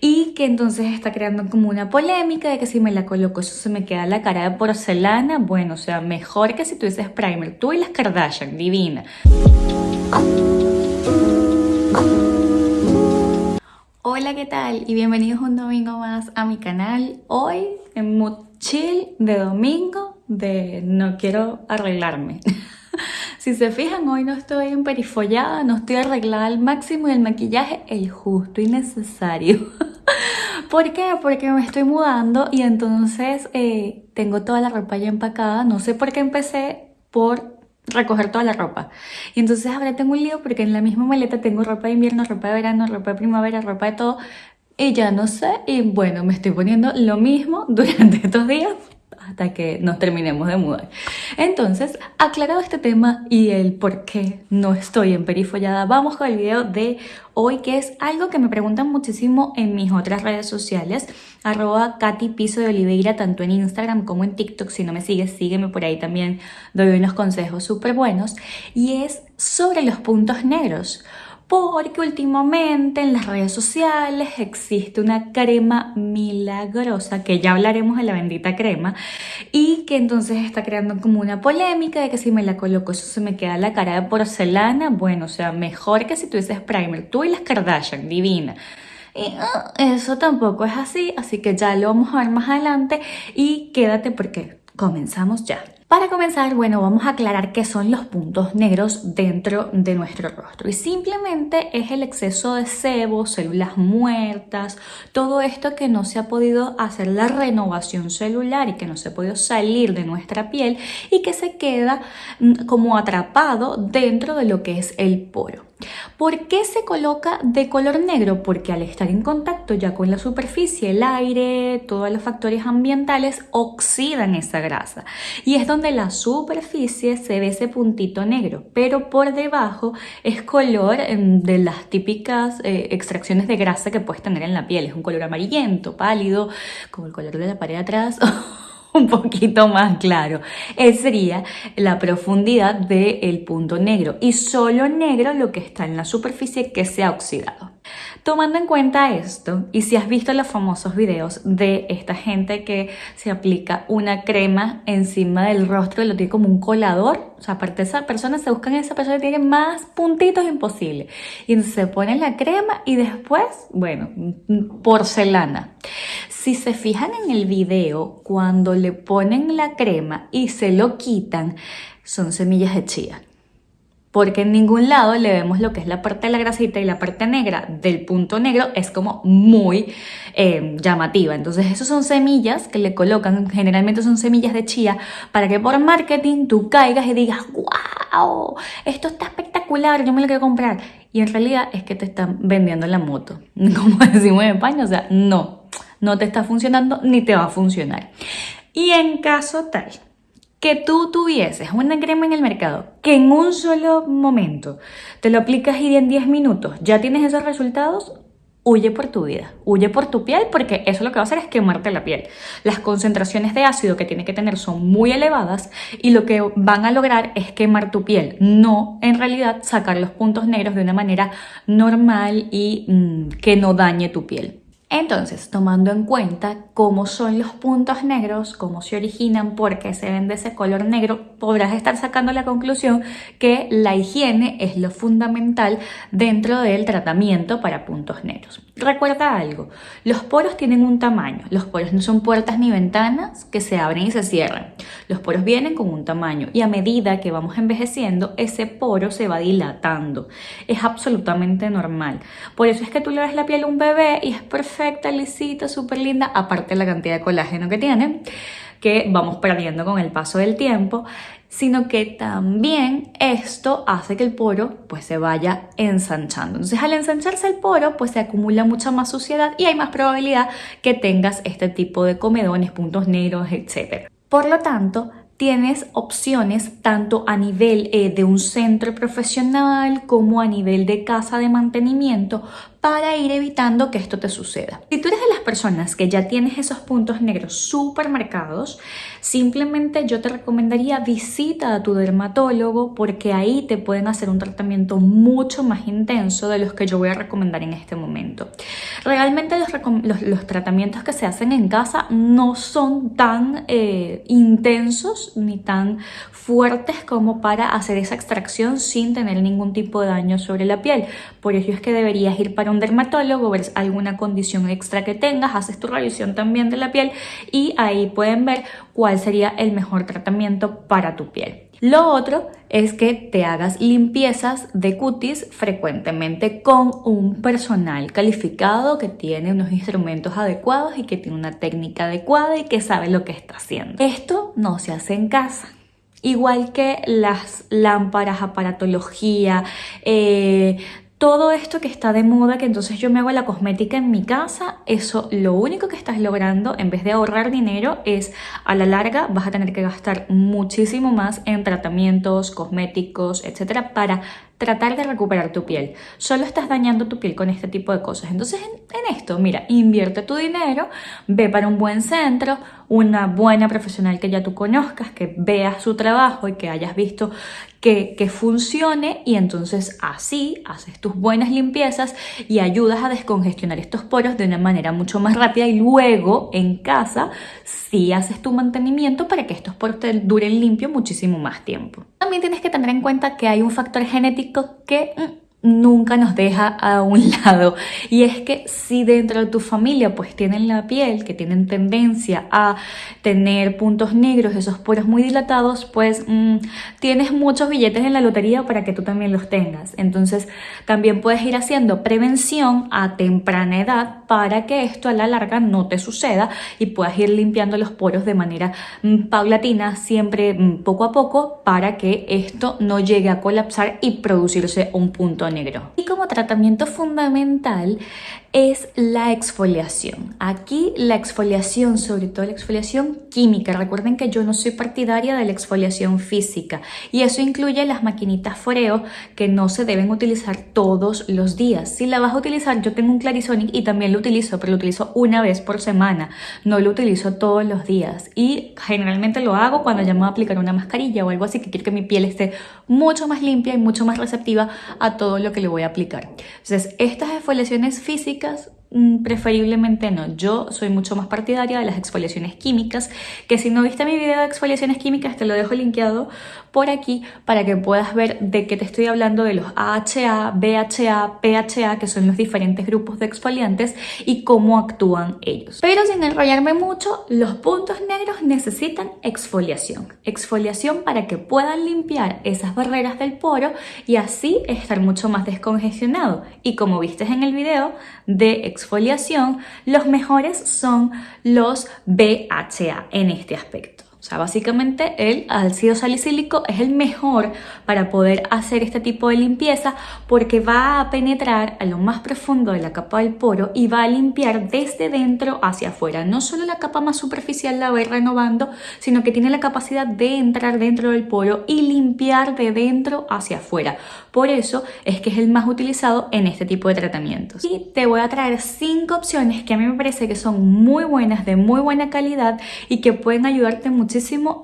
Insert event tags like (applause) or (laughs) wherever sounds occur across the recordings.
y que entonces está creando como una polémica de que si me la coloco eso se me queda la cara de porcelana, bueno, o sea, mejor que si tú dices primer, tú y las Kardashian, divina. Hola, ¿qué tal? Y bienvenidos un domingo más a mi canal. Hoy en mood chill de domingo de no quiero arreglarme. (laughs) Si se fijan, hoy no estoy emperifollada, no estoy arreglada al máximo y el maquillaje el justo y necesario. (laughs) ¿Por qué? Porque me estoy mudando y entonces eh, tengo toda la ropa ya empacada. No sé por qué empecé por recoger toda la ropa. Y entonces ahora tengo un lío porque en la misma maleta tengo ropa de invierno, ropa de verano, ropa de primavera, ropa de todo. Y ya no sé, y bueno, me estoy poniendo lo mismo (laughs) durante estos días hasta que nos terminemos de mudar. Entonces, aclarado este tema y el por qué no estoy en perifollada, vamos con el video de hoy, que es algo que me preguntan muchísimo en mis otras redes sociales, arroba Katy Piso de Oliveira, tanto en Instagram como en TikTok. Si no me sigues, sígueme por ahí también, doy unos consejos súper buenos. Y es sobre los puntos negros porque últimamente en las redes sociales existe una crema milagrosa, que ya hablaremos de la bendita crema, y que entonces está creando como una polémica de que si me la coloco eso se me queda la cara de porcelana, bueno, o sea, mejor que si tú dices primer, tú y las Kardashian, divina. Y ah, eso tampoco es así, así que ya lo vamos a ver más adelante y quédate porque comenzamos ya. Para comenzar, bueno, vamos a aclarar qué son los puntos negros dentro de nuestro rostro. Y simplemente es el exceso de sebo, células muertas, todo esto que no se ha podido hacer la renovación celular y que no se ha podido salir de nuestra piel y que se queda mm, como atrapado dentro de lo que es el poro. ¿Por qué se coloca de color negro? Porque al estar en contacto ya con la superficie, el aire, todos los factores ambientales oxidan esa grasa. Y es donde la superficie se ve ese puntito negro, pero por debajo es color em, de las típicas eh, extracciones de grasa que puedes tener en la piel. Es un color amarillento, pálido, como el color de la pared atrás. (laughs) un poquito más claro. Esa sería la profundidad del punto negro y solo negro lo que está en la superficie que se ha oxidado. Tomando en cuenta esto, y si has visto los famosos videos de esta gente que se aplica una crema encima del rostro y lo tiene como un colador, o sea, aparte esa persona, se buscan esa persona que tiene más puntitos imposible. Y se ponen la crema y después, bueno, porcelana. Si se fijan en el video, cuando le ponen la crema y se lo quitan, son semillas de chía. Porque en ningún lado le vemos lo que es la parte de la grasita y la parte negra. Del punto negro es como muy eh, llamativa. Entonces, esos son semillas que le colocan, generalmente son semillas de chía, para que por marketing tú caigas y digas, wow, esto está espectacular, yo me lo quiero comprar. Y en realidad es que te están vendiendo la moto, (laughs) como decimos en España, o sea, no, no te está funcionando ni te va a funcionar. Y en caso tal que tú tuvieses una crema en el mercado que en un solo momento te lo aplicas y en 10 minutos ya tienes esos resultados, huye por tu vida, huye por tu piel porque eso lo que va a hacer es quemarte la piel. Las concentraciones de ácido que tiene que tener son muy elevadas y lo que van a lograr es quemar tu piel, no en realidad sacar los puntos negros de una manera normal y mm, que no dañe tu piel. Entonces, tomando en cuenta cómo son los puntos negros, cómo se originan, por qué se ven de ese color negro, podrás estar sacando la conclusión que la higiene es lo fundamental dentro del tratamiento para puntos negros. Recuerda algo, los poros tienen un tamaño, los poros no son puertas ni ventanas que se abren y se cierran, los poros vienen con un tamaño y a medida que vamos envejeciendo, ese poro se va dilatando. Es absolutamente normal. Por eso es que tú le ves la piel a un bebé y es perfecta, lisita, súper linda, aparte de la cantidad de colágeno que tiene, que vamos perdiendo con el paso del tiempo, sino que también esto hace que el poro pues se vaya ensanchando. Entonces al ensancharse el poro pues se acumula mucha más suciedad y hay más probabilidad que tengas este tipo de comedones, puntos negros, etc. Por lo tanto, tienes opciones tanto a nivel eh, de un centro profesional como a nivel de casa de mantenimiento para ir evitando que esto te suceda. Si tú eres de las personas que ya tienes esos puntos negros súper marcados, simplemente yo te recomendaría visita a tu dermatólogo porque ahí te pueden hacer un tratamiento mucho más intenso de los que yo voy a recomendar en este momento. Realmente los, tratamientos que se hacen en casa no son tan eh, intensos ni tan fuertes como para hacer esa extracción sin tener ningún tipo de daño sobre la piel. Por ello es que deberías ir para un dermatólogo, ver alguna condición extra que tengas, haces tu revisión también de la piel y ahí pueden ver cuál sería el mejor tratamiento para tu piel. Lo otro es que te hagas limpiezas de cutis frecuentemente con un personal calificado que tiene unos instrumentos adecuados y que tiene una técnica adecuada y que sabe lo que está haciendo. Esto no se hace en casa. Igual que las lámparas, aparatología, eh, todo esto que está de moda, que entonces yo me hago la cosmética en mi casa, eso lo único que estás logrando, en vez de ahorrar dinero, es a la larga vas a tener que gastar muchísimo más en tratamientos, cosméticos, etcétera, para tratar de recuperar tu piel. Solo estás dañando tu piel con este tipo de cosas. Entonces en, esto, mira, invierte tu dinero, ve para un buen centro, una buena profesional que ya tú conozcas, que veas su trabajo y que hayas visto que, que funcione y entonces así haces tus buenas limpiezas y ayudas a descongestionar estos poros de una manera mucho más rápida y luego en casa sí haces tu mantenimiento para que estos poros te duren limpio muchísimo más tiempo. También tienes que tener en cuenta que hay un factor genético que mm, nunca nos deja a un (laughs) lado. Y es que si dentro de tu familia pues tienen la piel que tienen tendencia a tener puntos negros esos poros muy dilatados pues mm, tienes muchos billetes en la lotería para que tú también los tengas. Entonces también puedes ir haciendo prevención a temprana edad para que esto a la larga no te suceda y puedas ir limpiando los poros de manera mm, paulatina siempre mm, poco a poco para que esto no llegue a colapsar y producirse un punto Y como tratamiento fundamental es la exfoliación. Aquí la exfoliación, sobre todo la exfoliación química. Recuerden que yo no soy partidaria de la exfoliación física y eso incluye las maquinitas foreo que no se deben utilizar todos los días. Si la vas a utilizar, yo tengo un Clarisonic y también lo utilizo, pero lo utilizo una vez por semana. No lo utilizo todos los días y generalmente lo hago cuando ya me voy a aplicar una mascarilla o algo así que quiero que mi piel esté mucho más limpia y mucho más receptiva a todo lo que le voy a aplicar. Entonces, estas exfoliaciones físicas Mm, preferiblemente no. Yo soy mucho más partidaria de las exfoliaciones químicas, que si no viste mi video de exfoliaciones químicas te lo dejo linkeado por aquí para que puedas ver de qué te estoy hablando de los AHA, BHA, PHA, que son los diferentes grupos de exfoliantes y cómo actúan ellos. Pero sin enrollarme mucho, los puntos negros necesitan exfoliación. Exfoliación para que puedan limpiar esas barreras del poro y así estar mucho más descongestionado. Y como viste en el video de exfoliación, los mejores son los BHA en este aspecto. O sea, básicamente el ácido salicílico es el mejor para poder hacer este tipo de limpieza porque va a penetrar a lo más profundo de la capa del poro y va a limpiar desde dentro hacia afuera. No solo la capa más superficial la va a ir renovando, sino que tiene la capacidad de entrar dentro del poro y limpiar de dentro hacia afuera. Por eso es que es el más utilizado en este tipo de tratamientos. Y te voy a traer cinco opciones que a mí me parece que son muy buenas, de muy buena calidad y que pueden ayudarte mucho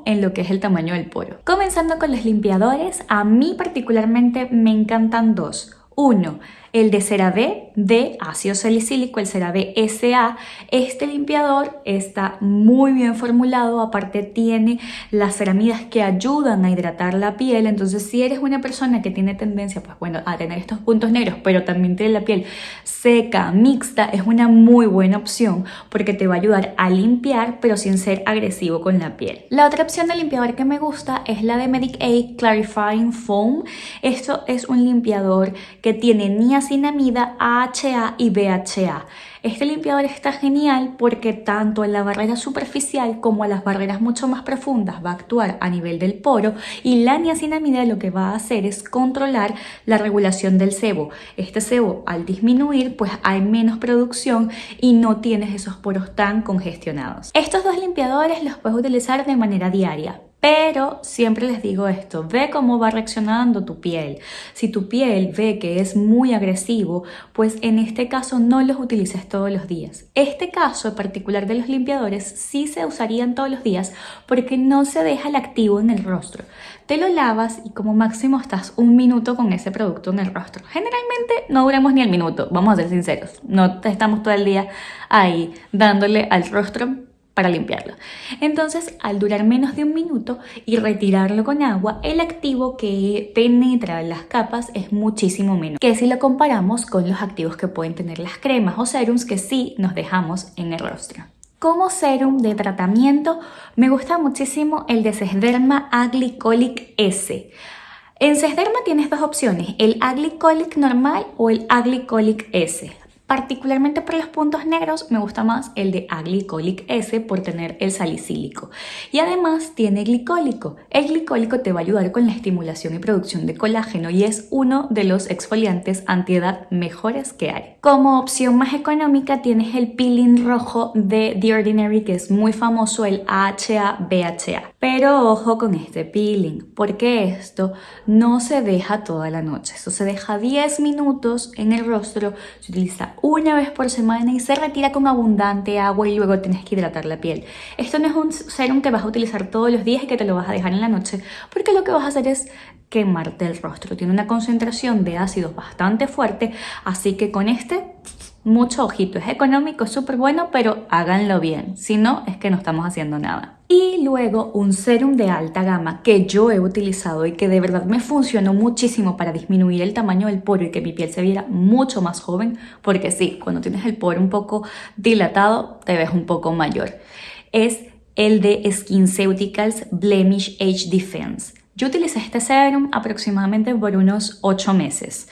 en lo que es el tamaño del poro. Comenzando con los limpiadores, a mí particularmente me encantan dos. Uno, el de CeraVe de ácido salicílico, el CeraVe SA. Este limpiador está muy bien formulado, aparte tiene las ceramidas que ayudan a hidratar la piel, entonces si eres una persona que tiene tendencia pues bueno, a tener estos puntos negros, pero también tiene la piel seca, mixta, es una muy buena opción porque te va a ayudar a limpiar pero sin ser agresivo con la piel. La otra opción de limpiador que me gusta es la de Medic A Clarifying Foam. Esto es un limpiador que tiene niacinamida niacinamida, AHA y BHA. Este limpiador está genial porque tanto en la barrera superficial como en las barreras mucho más profundas va a actuar a nivel del poro y la niacinamida lo que va a hacer es controlar la regulación del sebo. Este sebo al disminuir pues hay menos producción y no tienes esos poros tan congestionados. Estos dos limpiadores los puedes utilizar de manera diaria Pero siempre les digo esto, ve cómo va reaccionando tu piel. Si tu piel ve que es muy agresivo, pues en este caso no los utilices todos los días. Este caso en particular de los limpiadores sí se usarían todos los días porque no se deja el activo en el rostro. Te lo lavas y como máximo estás un minuto con ese producto en el rostro. Generalmente no duramos ni el minuto, vamos a ser sinceros. No estamos todo el día ahí dándole al rostro para limpiarlo. Entonces, al durar menos de un minuto y retirarlo con agua, el activo que penetra las capas es muchísimo menos que si lo comparamos con los activos que pueden tener las cremas o serums que sí nos dejamos en el rostro. Como serum de tratamiento, me gusta muchísimo el de Sesderma Aglycolic S. En Sesderma tienes dos opciones, el Aglycolic normal o el Aglycolic S. Particularmente para los puntos negros me gusta más el de Aglycolic S por tener el salicílico. Y además tiene glicólico. El glicólico te va a ayudar con la estimulación y producción de colágeno y es uno de los exfoliantes antiedad mejores que hay. Como opción más económica tienes el peeling rojo de The Ordinary que es muy famoso, el AHA BHA. Pero ojo con este peeling, porque esto no se deja toda la noche. Esto se deja 10 minutos en el rostro, se utiliza una vez por semana y se retira con abundante agua y luego tienes que hidratar la piel. Esto no es un serum que vas a utilizar todos los días y que te lo vas a dejar en la noche, porque lo que vas a hacer es quemarte el rostro. Tiene una concentración de ácidos bastante fuerte, así que con este mucho ojito. Es económico, es súper bueno, pero háganlo bien. Si no, es que no estamos haciendo nada. Y luego un serum de alta gama que yo he utilizado y que de verdad me funcionó muchísimo para disminuir el tamaño del poro y que mi piel se viera mucho más joven, porque sí, cuando tienes el poro un poco dilatado, te ves un poco mayor. Es el de SkinCeuticals Blemish Age Defense. Yo utilicé este serum aproximadamente por unos 8 meses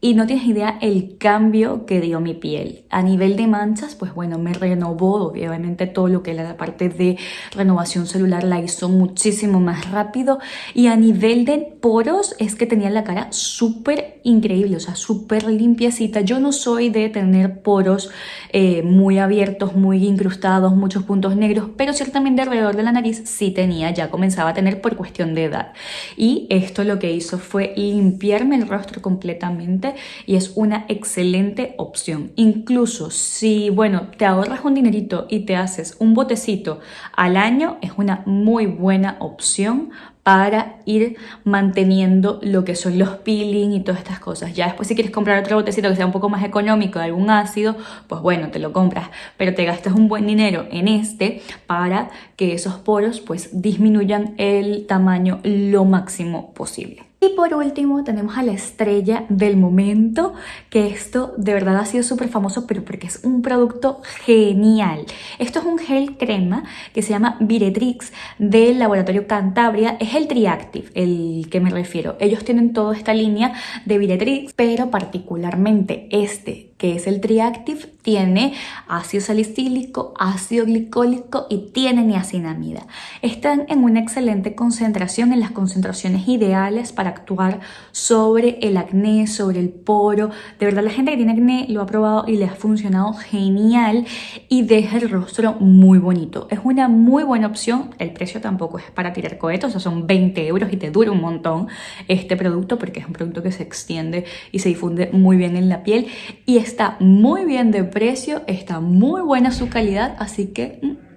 y no tienes idea el cambio que dio mi piel. A nivel de manchas, pues bueno, me renovó, obviamente todo lo que era la parte de renovación celular la hizo muchísimo más rápido. Y a nivel de poros, es que tenía la cara súper increíble, o sea, súper limpiecita. Yo no soy de tener poros eh, muy abiertos, muy incrustados, muchos puntos negros, pero ciertamente alrededor de la nariz sí tenía, ya comenzaba a tener por cuestión de edad. Y esto lo que hizo fue limpiarme el rostro completamente y es una excelente opción. Incluso si, bueno, te ahorras un dinerito y te haces un botecito al año, es una muy buena opción para ir manteniendo lo que son los peeling y todas estas cosas. Ya después si quieres comprar otro botecito que sea un poco más económico algún ácido, pues bueno, te lo compras, pero te gastas un buen dinero en este para que esos poros pues disminuyan el tamaño lo máximo posible. Y por último tenemos a la estrella del momento, que esto de verdad ha sido súper famoso, pero porque es un producto genial. Esto es un gel crema que se llama Viretrix del laboratorio Cantabria. Es el Triactive, el que me refiero. Ellos tienen toda esta línea de Viretrix, pero particularmente este que es el Triactive, tiene ácido salicílico, ácido glicólico y tiene niacinamida. Están en una excelente concentración, en las concentraciones ideales para actuar sobre el acné, sobre el poro. De verdad la gente que tiene acné lo ha probado y le ha funcionado genial y deja el rostro muy bonito. Es una muy buena opción, el precio tampoco es para tirar cohetes, o sea, son 20 euros y te dura un montón este producto porque es un producto que se extiende y se difunde muy bien en la piel y está muy bien de precio, está muy buena su calidad, así que mm,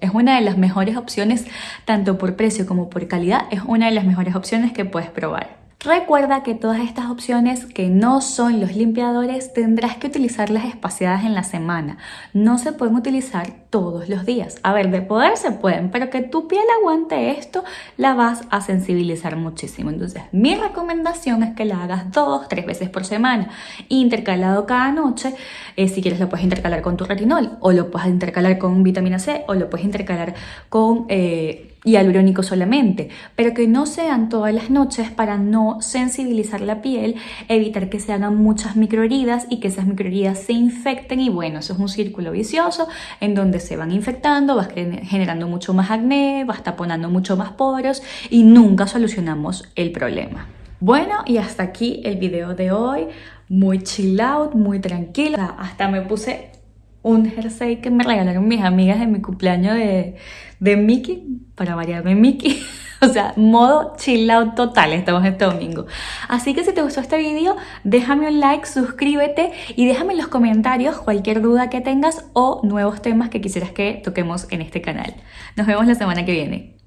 es una de las mejores opciones, tanto por precio como por calidad, es una de las mejores opciones que puedes probar. Recuerda que todas estas opciones que no son los limpiadores tendrás que utilizarlas espaciadas en la semana. No se pueden utilizar todos los días. A ver, de poder se pueden, pero que tu piel aguante esto, la vas a sensibilizar muchísimo. Entonces, mi recomendación es que la hagas dos, tres veces por semana, intercalado cada noche. Eh, si quieres lo puedes intercalar con tu retinol, o lo puedes intercalar con vitamina C, o lo puedes intercalar con... Eh, hialurónico solamente, pero que no sean todas las noches para no sensibilizar la piel, evitar que se hagan muchas microheridas y que esas microheridas se infecten. Y bueno, eso es un círculo vicioso en donde se van infectando, vas generando mucho más acné, vas taponando mucho más poros y nunca solucionamos el problema. Bueno, y hasta aquí el video de hoy, muy chill out, muy tranquila, hasta me puse un jersey que me regalaron mis amigas en mi cumpleaños de, de Mickey, para variarme Mickey. (laughs) O sea, modo chill out total estamos este domingo. Así que si te gustó este video, déjame un like, suscríbete y déjame en los comentarios cualquier duda que tengas o nuevos temas que quisieras que toquemos en este canal. Nos vemos la semana que viene.